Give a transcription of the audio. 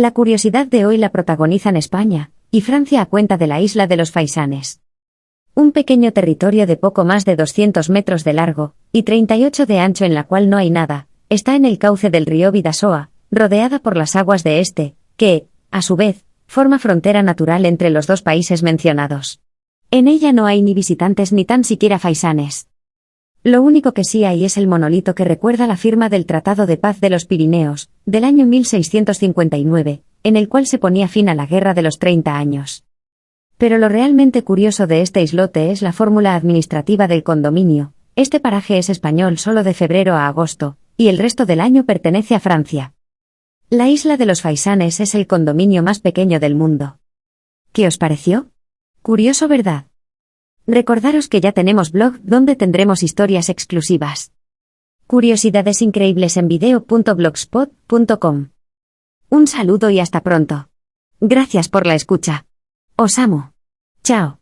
La curiosidad de hoy la protagonizan España y Francia a cuenta de la isla de los Faisanes. Un pequeño territorio de poco más de 200 metros de largo y 38 de ancho en la cual no hay nada, está en el cauce del río Vidasoa, rodeada por las aguas de este, que, a su vez, forma frontera natural entre los dos países mencionados. En ella no hay ni visitantes ni tan siquiera faisanes. Lo único que sí hay es el monolito que recuerda la firma del Tratado de Paz de los Pirineos, del año 1659, en el cual se ponía fin a la Guerra de los Treinta Años. Pero lo realmente curioso de este islote es la fórmula administrativa del condominio. Este paraje es español solo de febrero a agosto, y el resto del año pertenece a Francia. La isla de los Faisanes es el condominio más pequeño del mundo. ¿Qué os pareció? Curioso, ¿verdad? Recordaros que ya tenemos blog donde tendremos historias exclusivas. Curiosidades increíbles en video.blogspot.com. Un saludo y hasta pronto. Gracias por la escucha. Os amo. Chao.